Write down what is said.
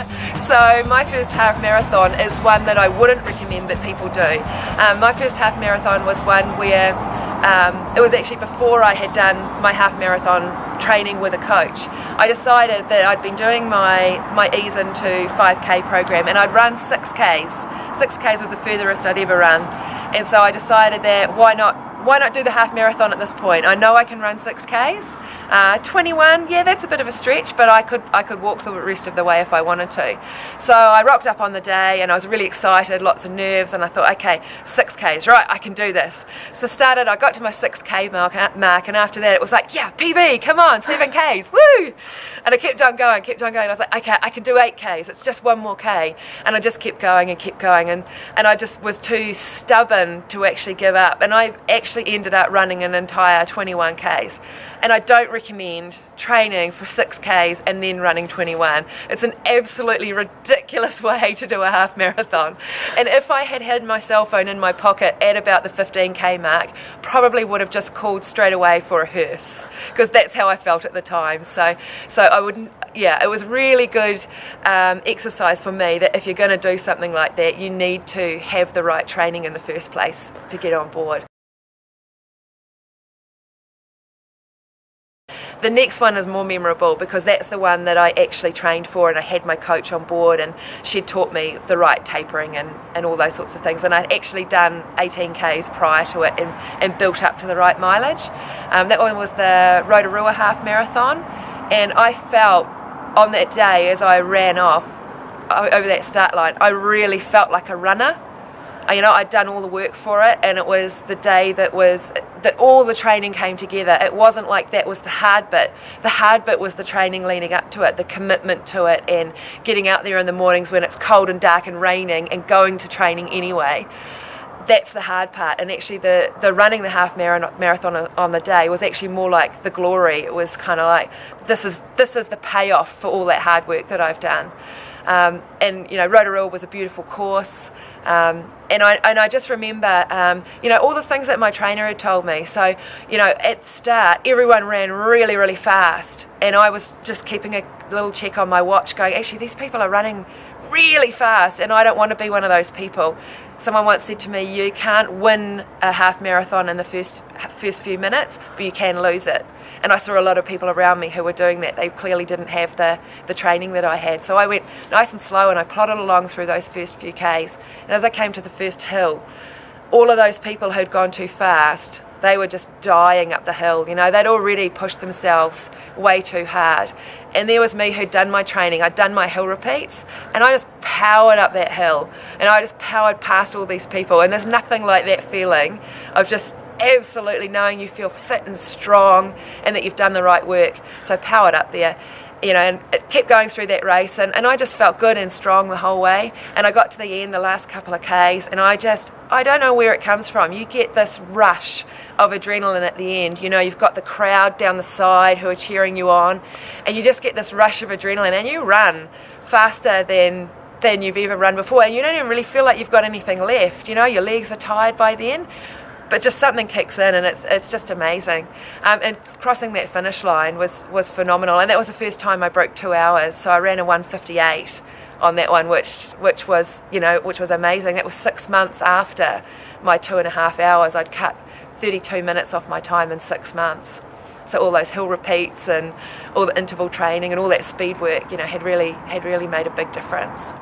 so my first half marathon is one that I wouldn't recommend that people do. Um, my first half marathon was one where um, it was actually before I had done my half marathon training with a coach. I decided that I'd been doing my, my ease into 5k program and I'd run 6ks. 6ks was the furthest I'd ever run and so I decided that why not why not do the half marathon at this point? I know I can run 6Ks. Uh, 21, yeah, that's a bit of a stretch, but I could I could walk the rest of the way if I wanted to. So I rocked up on the day and I was really excited, lots of nerves, and I thought, okay, 6Ks, right, I can do this. So started, I got to my 6K mark, uh, mark and after that it was like, yeah, PB, come on, 7Ks, woo! And I kept on going, kept on going. I was like, okay, I can do 8Ks, it's just one more K. And I just kept going and kept going, and, and I just was too stubborn to actually give up. And I actually actually ended up running an entire 21 Ks. And I don't recommend training for 6 Ks and then running 21. It's an absolutely ridiculous way to do a half marathon. And if I had had my cell phone in my pocket at about the 15k mark, probably would have just called straight away for a hearse because that's how I felt at the time. So, so I wouldn't. yeah, it was really good um, exercise for me that if you're going to do something like that, you need to have the right training in the first place to get on board. The next one is more memorable because that's the one that I actually trained for and I had my coach on board and she taught me the right tapering and, and all those sorts of things. And I'd actually done 18 Ks prior to it and, and built up to the right mileage. Um, that one was the Rotorua Half Marathon. And I felt on that day as I ran off over that start line, I really felt like a runner. You know, I'd done all the work for it and it was the day that was, that all the training came together. It wasn't like that was the hard bit. The hard bit was the training leading up to it, the commitment to it and getting out there in the mornings when it's cold and dark and raining and going to training anyway that's the hard part and actually the, the running the half marathon on the day was actually more like the glory it was kind of like this is this is the payoff for all that hard work that I've done um, and you know Rotorua was a beautiful course um, and I and I just remember, um, you know, all the things that my trainer had told me. So, you know, at the start, everyone ran really, really fast, and I was just keeping a little check on my watch, going, actually, these people are running really fast, and I don't want to be one of those people. Someone once said to me, "You can't win a half marathon in the first first few minutes, but you can lose it." And I saw a lot of people around me who were doing that. They clearly didn't have the, the training that I had. So I went nice and slow and I plodded along through those first few Ks. And as I came to the first hill, all of those people who'd gone too fast, they were just dying up the hill. You know, they'd already pushed themselves way too hard. And there was me who'd done my training, I'd done my hill repeats, and I just powered up that hill. And I just powered past all these people. And there's nothing like that feeling of just absolutely knowing you feel fit and strong and that you've done the right work. So powered up there you know, and it kept going through that race, and, and I just felt good and strong the whole way. And I got to the end, the last couple of Ks, and I just, I don't know where it comes from. You get this rush of adrenaline at the end. You know, you've got the crowd down the side who are cheering you on, and you just get this rush of adrenaline, and you run faster than than you've ever run before, and you don't even really feel like you've got anything left. You know, your legs are tired by then but just something kicks in and it's it's just amazing. Um, and crossing that finish line was was phenomenal, and that was the first time I broke two hours. So I ran a 158 on that one, which which was you know which was amazing. That was six months after my two and a half hours. I'd cut 32 minutes off my time in six months. So all those hill repeats and all the interval training and all that speed work, you know, had really had really made a big difference.